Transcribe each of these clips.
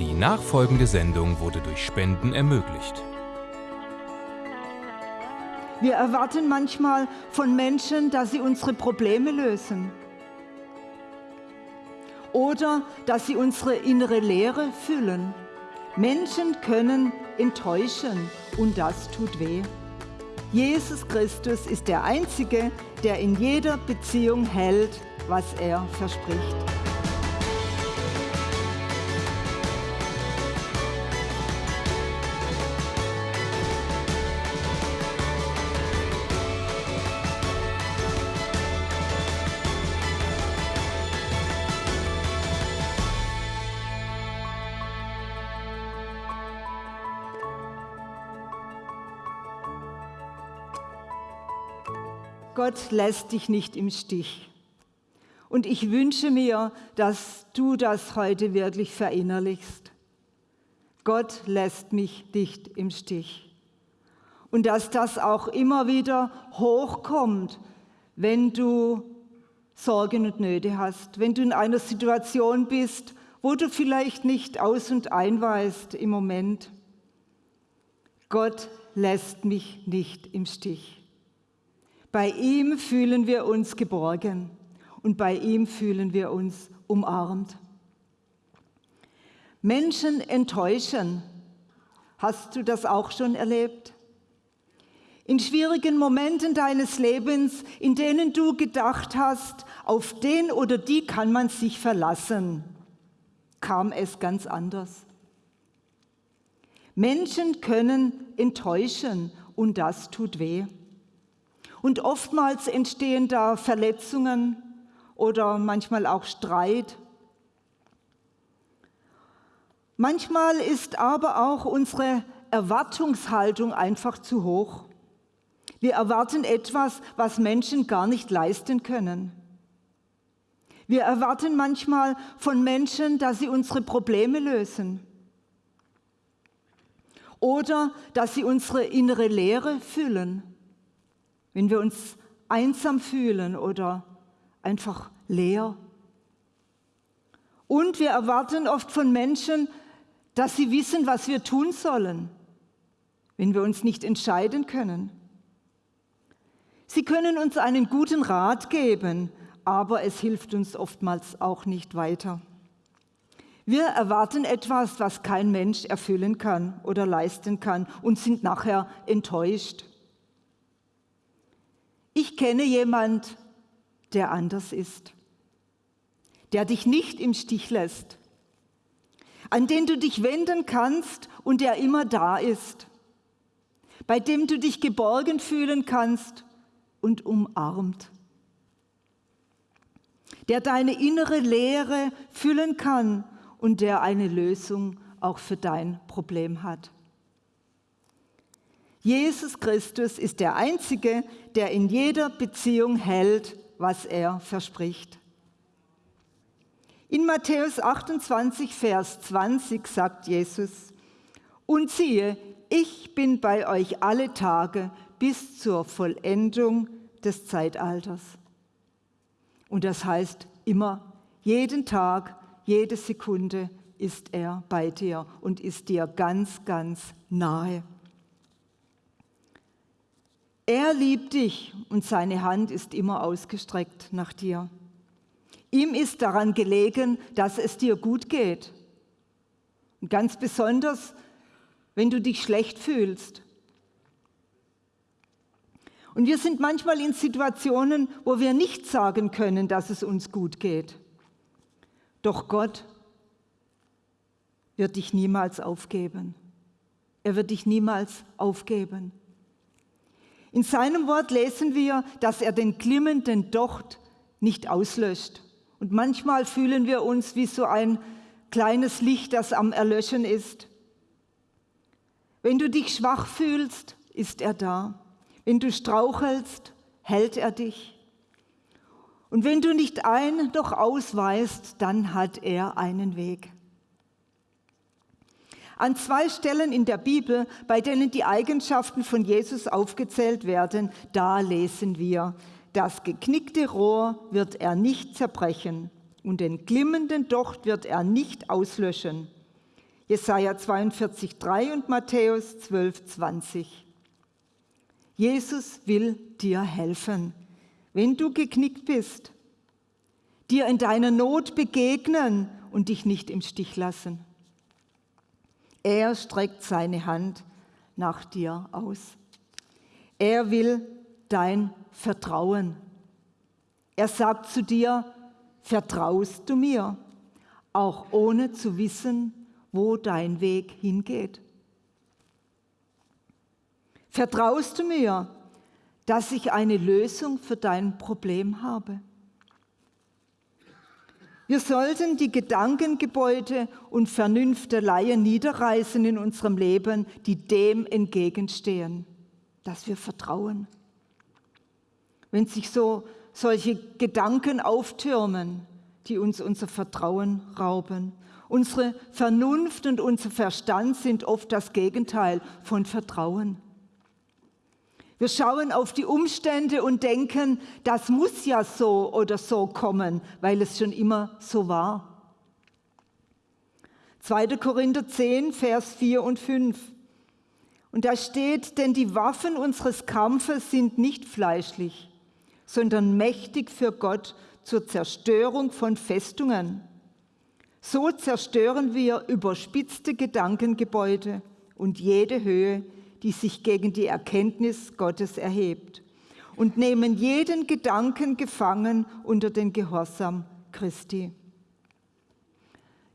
Die nachfolgende Sendung wurde durch Spenden ermöglicht. Wir erwarten manchmal von Menschen, dass sie unsere Probleme lösen. Oder dass sie unsere innere Leere füllen. Menschen können enttäuschen und das tut weh. Jesus Christus ist der Einzige, der in jeder Beziehung hält, was er verspricht. Gott lässt dich nicht im Stich. Und ich wünsche mir, dass du das heute wirklich verinnerlichst. Gott lässt mich nicht im Stich. Und dass das auch immer wieder hochkommt, wenn du Sorgen und Nöte hast, wenn du in einer Situation bist, wo du vielleicht nicht aus und ein weißt im Moment. Gott lässt mich nicht im Stich. Bei ihm fühlen wir uns geborgen und bei ihm fühlen wir uns umarmt. Menschen enttäuschen. Hast du das auch schon erlebt? In schwierigen Momenten deines Lebens, in denen du gedacht hast, auf den oder die kann man sich verlassen, kam es ganz anders. Menschen können enttäuschen und das tut weh. Und oftmals entstehen da Verletzungen oder manchmal auch Streit. Manchmal ist aber auch unsere Erwartungshaltung einfach zu hoch. Wir erwarten etwas, was Menschen gar nicht leisten können. Wir erwarten manchmal von Menschen, dass sie unsere Probleme lösen oder dass sie unsere innere Leere füllen wenn wir uns einsam fühlen oder einfach leer. Und wir erwarten oft von Menschen, dass sie wissen, was wir tun sollen, wenn wir uns nicht entscheiden können. Sie können uns einen guten Rat geben, aber es hilft uns oftmals auch nicht weiter. Wir erwarten etwas, was kein Mensch erfüllen kann oder leisten kann und sind nachher enttäuscht. Ich kenne jemand, der anders ist, der dich nicht im Stich lässt, an den du dich wenden kannst und der immer da ist, bei dem du dich geborgen fühlen kannst und umarmt, der deine innere Leere füllen kann und der eine Lösung auch für dein Problem hat. Jesus Christus ist der Einzige, der in jeder Beziehung hält, was er verspricht. In Matthäus 28, Vers 20 sagt Jesus, und siehe, ich bin bei euch alle Tage bis zur Vollendung des Zeitalters. Und das heißt immer, jeden Tag, jede Sekunde ist er bei dir und ist dir ganz, ganz nahe. Er liebt dich und seine Hand ist immer ausgestreckt nach dir. Ihm ist daran gelegen, dass es dir gut geht. Und ganz besonders, wenn du dich schlecht fühlst. Und wir sind manchmal in Situationen, wo wir nicht sagen können, dass es uns gut geht. Doch Gott wird dich niemals aufgeben. Er wird dich niemals aufgeben. In seinem Wort lesen wir, dass er den glimmenden Docht nicht auslöscht. Und manchmal fühlen wir uns wie so ein kleines Licht, das am Erlöschen ist. Wenn du dich schwach fühlst, ist er da. Wenn du strauchelst, hält er dich. Und wenn du nicht ein, doch ausweist, dann hat er einen Weg. An zwei Stellen in der Bibel, bei denen die Eigenschaften von Jesus aufgezählt werden, da lesen wir, das geknickte Rohr wird er nicht zerbrechen und den glimmenden Docht wird er nicht auslöschen. Jesaja 42, 3 und Matthäus 12, 20. Jesus will dir helfen, wenn du geknickt bist, dir in deiner Not begegnen und dich nicht im Stich lassen. Er streckt seine Hand nach dir aus. Er will dein Vertrauen. Er sagt zu dir, vertraust du mir, auch ohne zu wissen, wo dein Weg hingeht. Vertraust du mir, dass ich eine Lösung für dein Problem habe? Wir sollten die Gedankengebäude und Vernünfteleien niederreißen in unserem Leben, die dem entgegenstehen, dass wir vertrauen. Wenn sich so solche Gedanken auftürmen, die uns unser Vertrauen rauben. Unsere Vernunft und unser Verstand sind oft das Gegenteil von Vertrauen. Wir schauen auf die Umstände und denken, das muss ja so oder so kommen, weil es schon immer so war. 2. Korinther 10, Vers 4 und 5. Und da steht, denn die Waffen unseres Kampfes sind nicht fleischlich, sondern mächtig für Gott zur Zerstörung von Festungen. So zerstören wir überspitzte Gedankengebäude und jede Höhe, die sich gegen die Erkenntnis Gottes erhebt und nehmen jeden Gedanken gefangen unter den Gehorsam Christi.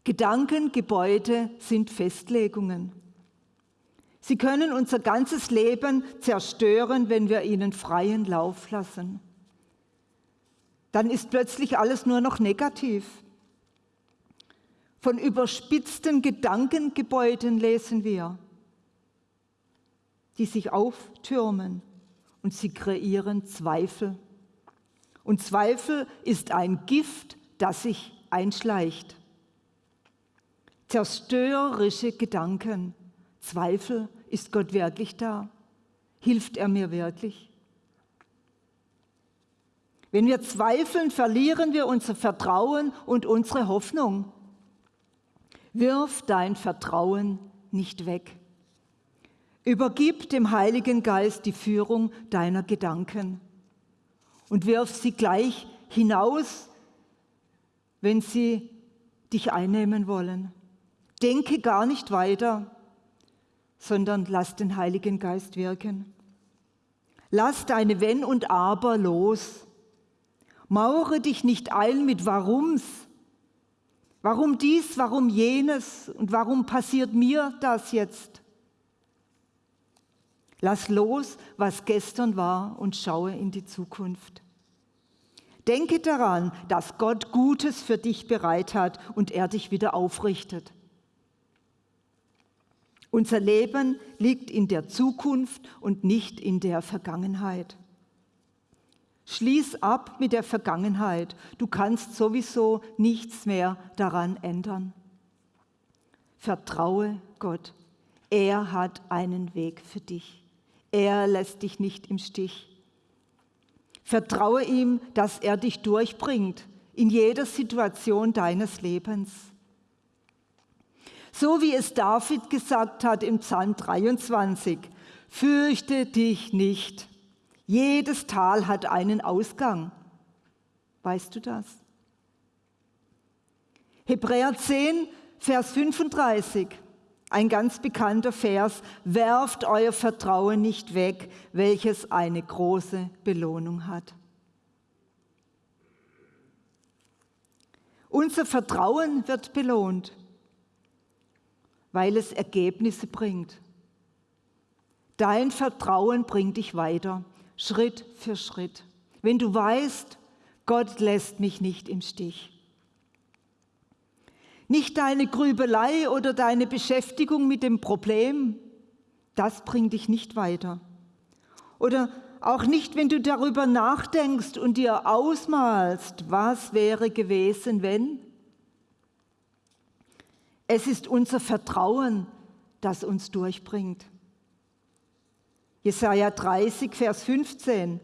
Gedankengebäude sind Festlegungen. Sie können unser ganzes Leben zerstören, wenn wir ihnen freien Lauf lassen dann ist plötzlich alles nur noch negativ. Von überspitzten Gedankengebäuden lesen wir, die sich auftürmen und sie kreieren Zweifel. Und Zweifel ist ein Gift, das sich einschleicht. Zerstörerische Gedanken. Zweifel, ist Gott wirklich da? Hilft er mir wirklich? Wenn wir zweifeln, verlieren wir unser Vertrauen und unsere Hoffnung. Wirf dein Vertrauen nicht weg. Übergib dem Heiligen Geist die Führung deiner Gedanken und wirf sie gleich hinaus, wenn sie dich einnehmen wollen. Denke gar nicht weiter, sondern lass den Heiligen Geist wirken. Lass deine Wenn und Aber los Mauere dich nicht ein mit Warums. Warum dies, warum jenes und warum passiert mir das jetzt? Lass los, was gestern war und schaue in die Zukunft. Denke daran, dass Gott Gutes für dich bereit hat und er dich wieder aufrichtet. Unser Leben liegt in der Zukunft und nicht in der Vergangenheit. Schließ ab mit der Vergangenheit. Du kannst sowieso nichts mehr daran ändern. Vertraue Gott. Er hat einen Weg für dich. Er lässt dich nicht im Stich. Vertraue ihm, dass er dich durchbringt in jeder Situation deines Lebens. So wie es David gesagt hat im Psalm 23, fürchte dich nicht jedes Tal hat einen Ausgang. Weißt du das? Hebräer 10, Vers 35, ein ganz bekannter Vers. Werft euer Vertrauen nicht weg, welches eine große Belohnung hat. Unser Vertrauen wird belohnt, weil es Ergebnisse bringt. Dein Vertrauen bringt dich weiter. Schritt für Schritt. Wenn du weißt, Gott lässt mich nicht im Stich. Nicht deine Grübelei oder deine Beschäftigung mit dem Problem, das bringt dich nicht weiter. Oder auch nicht, wenn du darüber nachdenkst und dir ausmalst, was wäre gewesen, wenn. Es ist unser Vertrauen, das uns durchbringt. Jesaja 30, Vers 15.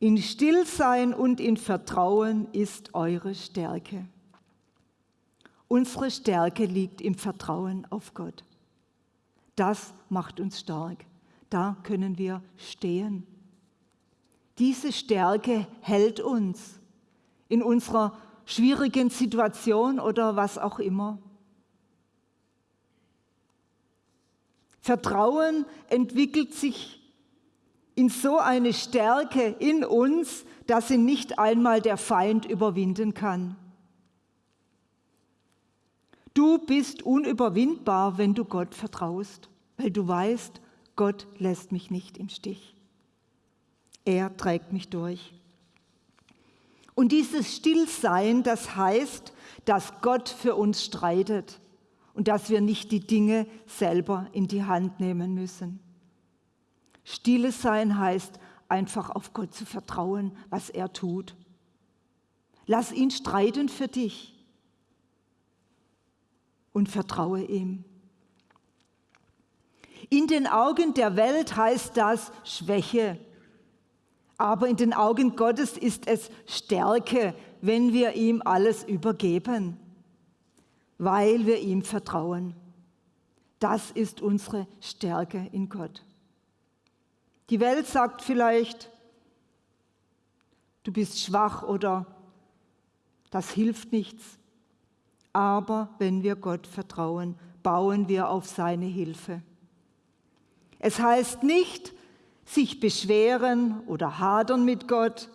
In Stillsein und in Vertrauen ist eure Stärke. Unsere Stärke liegt im Vertrauen auf Gott. Das macht uns stark. Da können wir stehen. Diese Stärke hält uns in unserer schwierigen Situation oder was auch immer. Vertrauen entwickelt sich in so eine Stärke in uns, dass sie nicht einmal der Feind überwinden kann. Du bist unüberwindbar, wenn du Gott vertraust, weil du weißt, Gott lässt mich nicht im Stich. Er trägt mich durch. Und dieses Stillsein, das heißt, dass Gott für uns streitet und dass wir nicht die Dinge selber in die Hand nehmen müssen. Stille sein heißt einfach auf Gott zu vertrauen, was er tut. Lass ihn streiten für dich und vertraue ihm. In den Augen der Welt heißt das Schwäche, aber in den Augen Gottes ist es Stärke, wenn wir ihm alles übergeben, weil wir ihm vertrauen. Das ist unsere Stärke in Gott. Die Welt sagt vielleicht, du bist schwach oder das hilft nichts. Aber wenn wir Gott vertrauen, bauen wir auf seine Hilfe. Es heißt nicht, sich beschweren oder hadern mit Gott,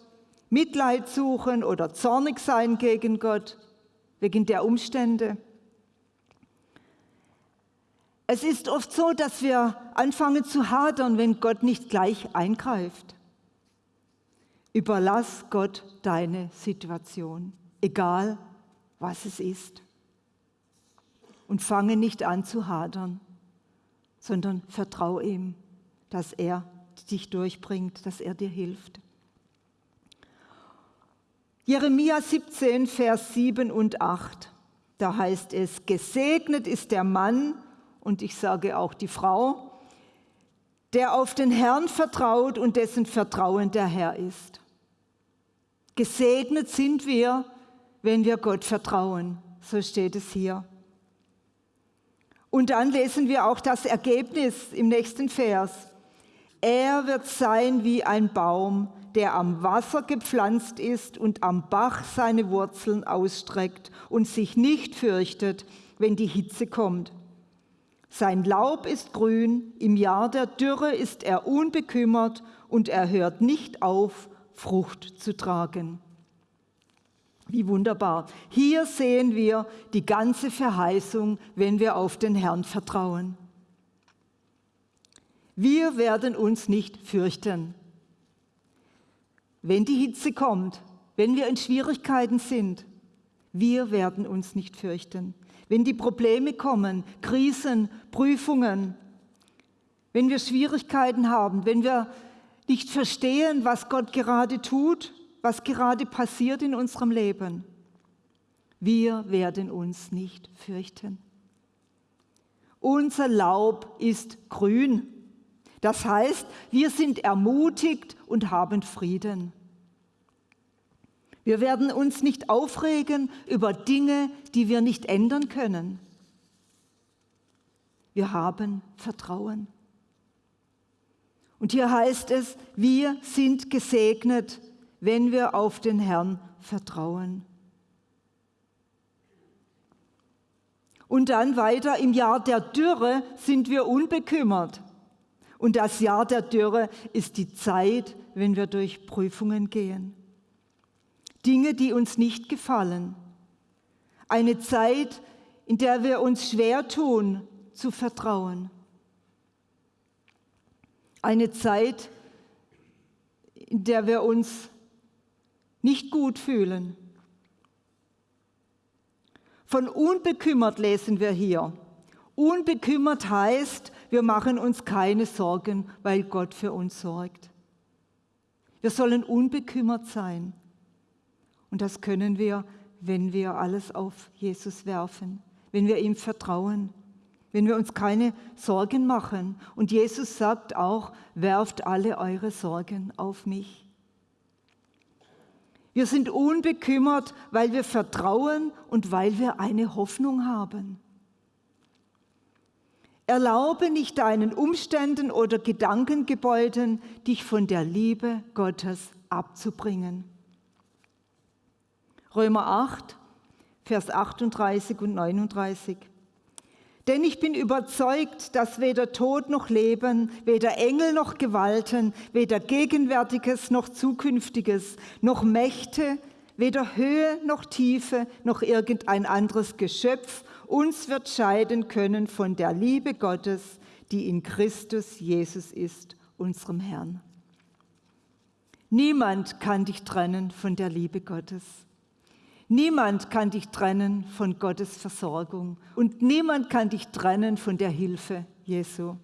Mitleid suchen oder zornig sein gegen Gott wegen der Umstände. Es ist oft so, dass wir anfangen zu hadern, wenn Gott nicht gleich eingreift. Überlass Gott deine Situation, egal was es ist. Und fange nicht an zu hadern, sondern vertraue ihm, dass er dich durchbringt, dass er dir hilft. Jeremia 17, Vers 7 und 8, da heißt es, gesegnet ist der Mann, und ich sage auch die Frau, der auf den Herrn vertraut und dessen Vertrauen der Herr ist. Gesegnet sind wir, wenn wir Gott vertrauen, so steht es hier. Und dann lesen wir auch das Ergebnis im nächsten Vers. Er wird sein wie ein Baum, der am Wasser gepflanzt ist und am Bach seine Wurzeln ausstreckt und sich nicht fürchtet, wenn die Hitze kommt. Sein Laub ist grün, im Jahr der Dürre ist er unbekümmert und er hört nicht auf, Frucht zu tragen. Wie wunderbar. Hier sehen wir die ganze Verheißung, wenn wir auf den Herrn vertrauen. Wir werden uns nicht fürchten. Wenn die Hitze kommt, wenn wir in Schwierigkeiten sind, wir werden uns nicht fürchten. Wenn die Probleme kommen, Krisen, Prüfungen, wenn wir Schwierigkeiten haben, wenn wir nicht verstehen, was Gott gerade tut, was gerade passiert in unserem Leben, wir werden uns nicht fürchten. Unser Laub ist grün. Das heißt, wir sind ermutigt und haben Frieden. Wir werden uns nicht aufregen über Dinge, die wir nicht ändern können. Wir haben Vertrauen. Und hier heißt es, wir sind gesegnet, wenn wir auf den Herrn vertrauen. Und dann weiter, im Jahr der Dürre sind wir unbekümmert. Und das Jahr der Dürre ist die Zeit, wenn wir durch Prüfungen gehen. Dinge, die uns nicht gefallen. Eine Zeit, in der wir uns schwer tun, zu vertrauen. Eine Zeit, in der wir uns nicht gut fühlen. Von unbekümmert lesen wir hier. Unbekümmert heißt, wir machen uns keine Sorgen, weil Gott für uns sorgt. Wir sollen unbekümmert sein. Und das können wir, wenn wir alles auf Jesus werfen, wenn wir ihm vertrauen, wenn wir uns keine Sorgen machen. Und Jesus sagt auch, werft alle eure Sorgen auf mich. Wir sind unbekümmert, weil wir vertrauen und weil wir eine Hoffnung haben. Erlaube nicht deinen Umständen oder Gedankengebäuden, dich von der Liebe Gottes abzubringen. Römer 8, Vers 38 und 39. Denn ich bin überzeugt, dass weder Tod noch Leben, weder Engel noch Gewalten, weder Gegenwärtiges noch Zukünftiges, noch Mächte, weder Höhe noch Tiefe, noch irgendein anderes Geschöpf uns wird scheiden können von der Liebe Gottes, die in Christus Jesus ist, unserem Herrn. Niemand kann dich trennen von der Liebe Gottes. Niemand kann dich trennen von Gottes Versorgung und niemand kann dich trennen von der Hilfe Jesu.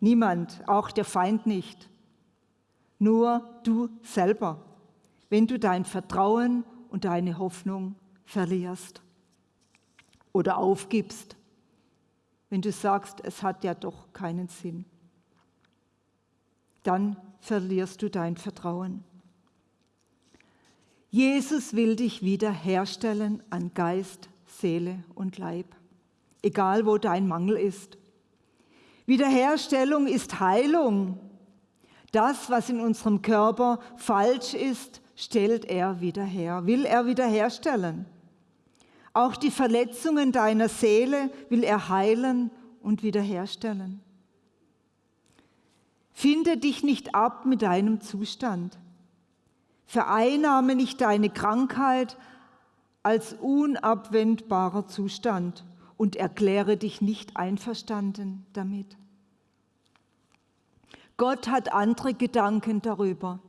Niemand, auch der Feind nicht. Nur du selber, wenn du dein Vertrauen und deine Hoffnung verlierst oder aufgibst, wenn du sagst, es hat ja doch keinen Sinn. Dann verlierst du dein Vertrauen. Jesus will dich wiederherstellen an Geist, Seele und Leib, egal wo dein Mangel ist. Wiederherstellung ist Heilung. Das, was in unserem Körper falsch ist, stellt er wieder her, will er wiederherstellen. Auch die Verletzungen deiner Seele will er heilen und wiederherstellen. Finde dich nicht ab mit deinem Zustand. Vereinnahme nicht deine Krankheit als unabwendbarer Zustand und erkläre dich nicht einverstanden damit. Gott hat andere Gedanken darüber.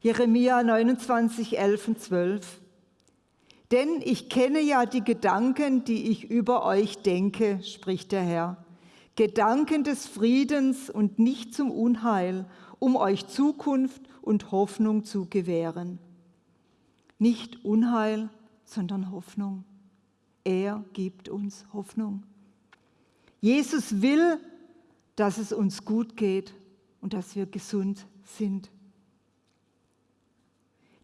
Jeremia 29, 11 und 12. Denn ich kenne ja die Gedanken, die ich über euch denke, spricht der Herr. Gedanken des Friedens und nicht zum Unheil, um euch Zukunft und Hoffnung zu gewähren. Nicht Unheil, sondern Hoffnung. Er gibt uns Hoffnung. Jesus will, dass es uns gut geht und dass wir gesund sind.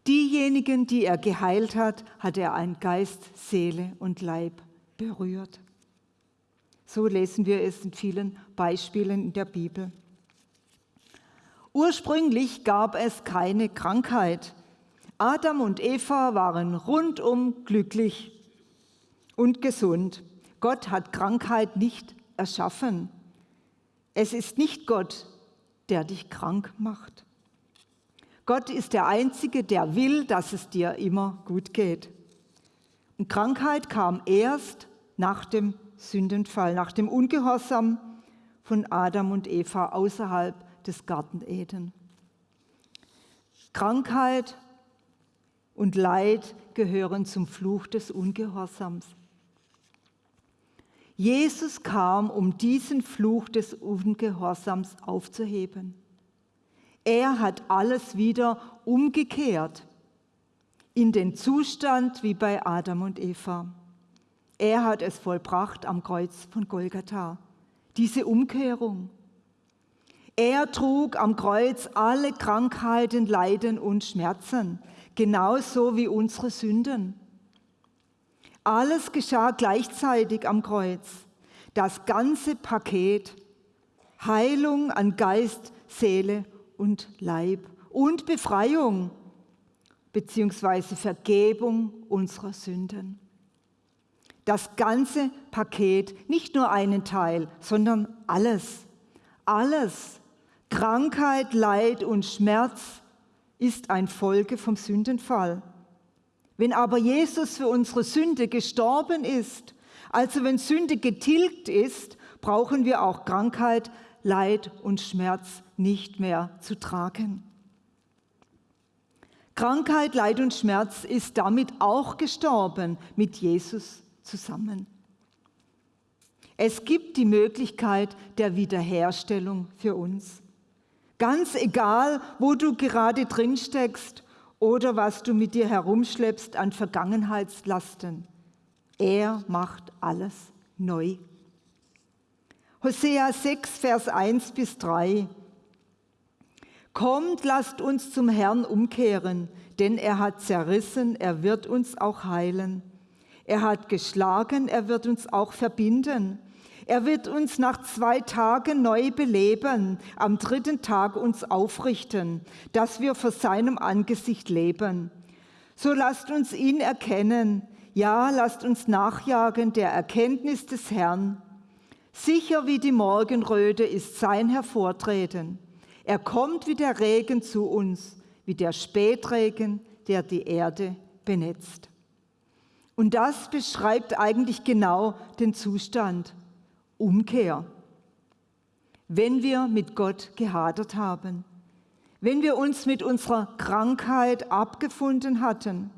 Diejenigen, die er geheilt hat, hat er ein Geist, Seele und Leib berührt. So lesen wir es in vielen Beispielen in der Bibel. Ursprünglich gab es keine Krankheit. Adam und Eva waren rundum glücklich und gesund. Gott hat Krankheit nicht erschaffen. Es ist nicht Gott, der dich krank macht. Gott ist der Einzige, der will, dass es dir immer gut geht. Und Krankheit kam erst nach dem Sündenfall, nach dem Ungehorsam von Adam und Eva außerhalb des Garten Eden. Krankheit und Leid gehören zum Fluch des Ungehorsams. Jesus kam, um diesen Fluch des Ungehorsams aufzuheben. Er hat alles wieder umgekehrt in den Zustand wie bei Adam und Eva. Er hat es vollbracht am Kreuz von Golgatha. Diese Umkehrung. Er trug am Kreuz alle Krankheiten, Leiden und Schmerzen, genauso wie unsere Sünden. Alles geschah gleichzeitig am Kreuz. Das ganze Paket Heilung an Geist, Seele und Leib und Befreiung beziehungsweise Vergebung unserer Sünden. Das ganze Paket, nicht nur einen Teil, sondern alles, alles Krankheit, Leid und Schmerz ist ein Folge vom Sündenfall. Wenn aber Jesus für unsere Sünde gestorben ist, also wenn Sünde getilgt ist, brauchen wir auch Krankheit, Leid und Schmerz nicht mehr zu tragen. Krankheit, Leid und Schmerz ist damit auch gestorben mit Jesus zusammen. Es gibt die Möglichkeit der Wiederherstellung für uns. Ganz egal, wo du gerade drin steckst oder was du mit dir herumschleppst an Vergangenheitslasten. Er macht alles neu. Hosea 6, Vers 1 bis 3. Kommt, lasst uns zum Herrn umkehren, denn er hat zerrissen, er wird uns auch heilen. Er hat geschlagen, er wird uns auch verbinden. Er wird uns nach zwei Tagen neu beleben, am dritten Tag uns aufrichten, dass wir vor seinem Angesicht leben. So lasst uns ihn erkennen, ja, lasst uns nachjagen der Erkenntnis des Herrn. Sicher wie die Morgenröte ist sein Hervortreten. Er kommt wie der Regen zu uns, wie der Spätregen, der die Erde benetzt. Und das beschreibt eigentlich genau den Zustand. Umkehr. Wenn wir mit Gott gehadert haben, wenn wir uns mit unserer Krankheit abgefunden hatten,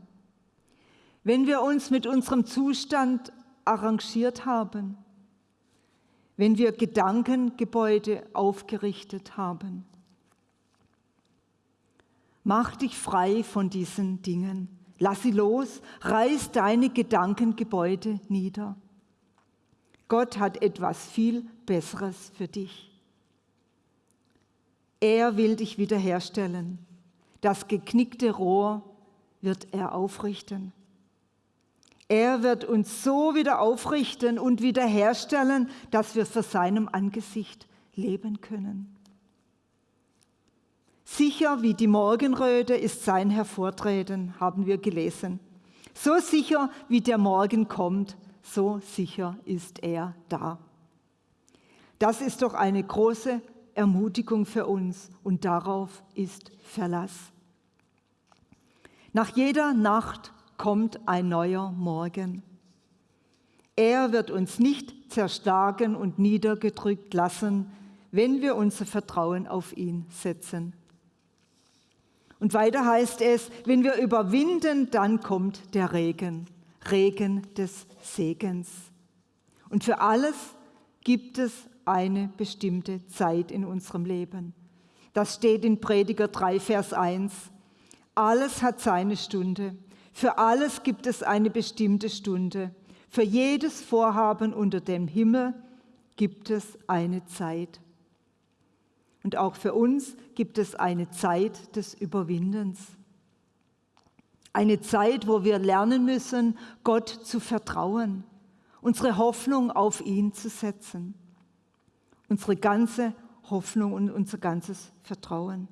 wenn wir uns mit unserem Zustand arrangiert haben, wenn wir Gedankengebäude aufgerichtet haben. Mach dich frei von diesen Dingen. Lass sie los, reiß deine Gedankengebäude nieder. Gott hat etwas viel Besseres für dich. Er will dich wiederherstellen. Das geknickte Rohr wird er aufrichten. Er wird uns so wieder aufrichten und wiederherstellen, dass wir vor seinem Angesicht leben können. Sicher wie die Morgenröte ist sein Hervortreten, haben wir gelesen. So sicher wie der Morgen kommt, so sicher ist er da. Das ist doch eine große Ermutigung für uns und darauf ist Verlass. Nach jeder Nacht kommt ein neuer Morgen. Er wird uns nicht zerschlagen und niedergedrückt lassen, wenn wir unser Vertrauen auf ihn setzen. Und weiter heißt es, wenn wir überwinden, dann kommt der Regen, Regen des Segens. Und für alles gibt es eine bestimmte Zeit in unserem Leben. Das steht in Prediger 3, Vers 1. Alles hat seine Stunde. Für alles gibt es eine bestimmte Stunde. Für jedes Vorhaben unter dem Himmel gibt es eine Zeit. Und auch für uns gibt es eine Zeit des Überwindens. Eine Zeit, wo wir lernen müssen, Gott zu vertrauen, unsere Hoffnung auf ihn zu setzen, unsere ganze Hoffnung und unser ganzes Vertrauen.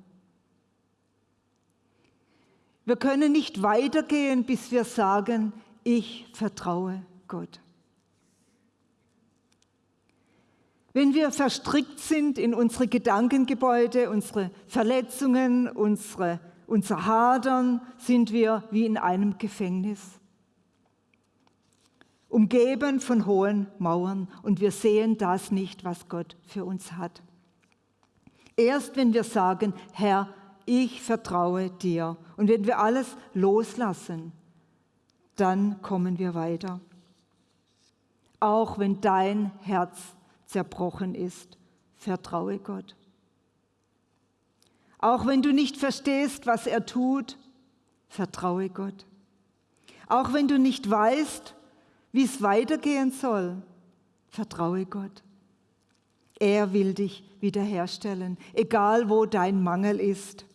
Wir können nicht weitergehen, bis wir sagen, ich vertraue Gott. Wenn wir verstrickt sind in unsere Gedankengebäude, unsere Verletzungen, unsere, unser Hadern, sind wir wie in einem Gefängnis. Umgeben von hohen Mauern und wir sehen das nicht, was Gott für uns hat. Erst wenn wir sagen, Herr, ich vertraue dir und wenn wir alles loslassen, dann kommen wir weiter. Auch wenn dein Herz zerbrochen ist, vertraue Gott. Auch wenn du nicht verstehst, was er tut, vertraue Gott. Auch wenn du nicht weißt, wie es weitergehen soll, vertraue Gott. Er will dich wiederherstellen, egal wo dein Mangel ist.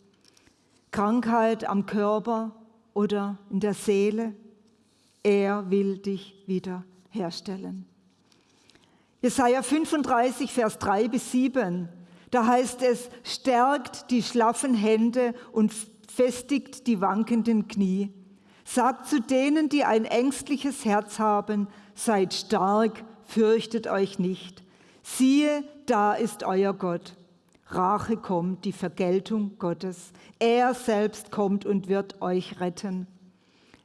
Krankheit am Körper oder in der Seele. Er will dich wiederherstellen. Jesaja 35, Vers 3 bis 7. Da heißt es, stärkt die schlaffen Hände und festigt die wankenden Knie. Sagt zu denen, die ein ängstliches Herz haben, seid stark, fürchtet euch nicht. Siehe, da ist euer Gott. Rache kommt, die Vergeltung Gottes. Er selbst kommt und wird euch retten.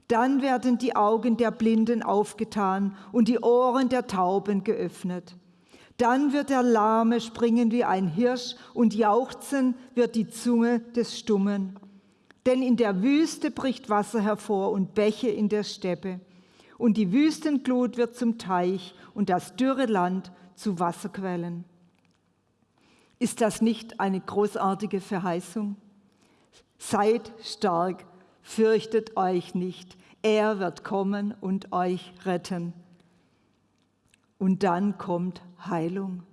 Dann werden die Augen der Blinden aufgetan und die Ohren der Tauben geöffnet. Dann wird der Lahme springen wie ein Hirsch und jauchzen wird die Zunge des Stummen. Denn in der Wüste bricht Wasser hervor und Bäche in der Steppe. Und die Wüstenglut wird zum Teich und das dürre Land zu Wasserquellen. Ist das nicht eine großartige Verheißung? Seid stark, fürchtet euch nicht. Er wird kommen und euch retten. Und dann kommt Heilung.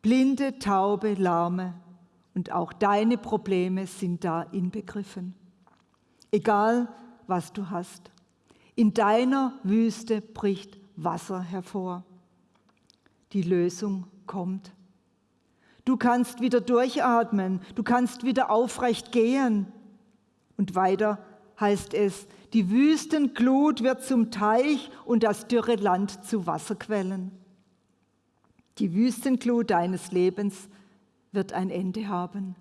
Blinde, taube, lahme Und auch deine Probleme sind da inbegriffen. Egal, was du hast. In deiner Wüste bricht Wasser hervor. Die Lösung kommt. Du kannst wieder durchatmen, du kannst wieder aufrecht gehen. Und weiter heißt es, die Wüstenglut wird zum Teich und das dürre Land zu Wasserquellen. Die Wüstenglut deines Lebens wird ein Ende haben.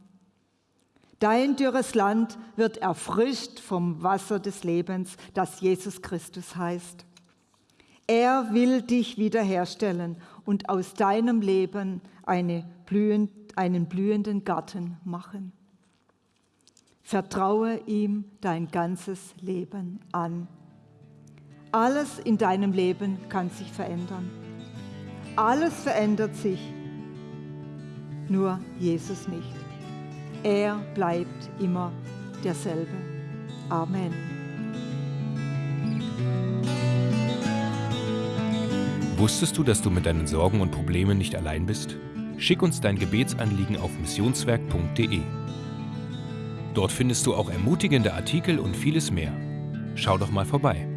Dein dürres Land wird erfrischt vom Wasser des Lebens, das Jesus Christus heißt. Er will dich wiederherstellen und aus deinem Leben eine blühend, einen blühenden Garten machen. Vertraue ihm dein ganzes Leben an. Alles in deinem Leben kann sich verändern. Alles verändert sich, nur Jesus nicht. Er bleibt immer derselbe. Amen. Wusstest du, dass du mit deinen Sorgen und Problemen nicht allein bist? Schick uns dein Gebetsanliegen auf missionswerk.de. Dort findest du auch ermutigende Artikel und vieles mehr. Schau doch mal vorbei.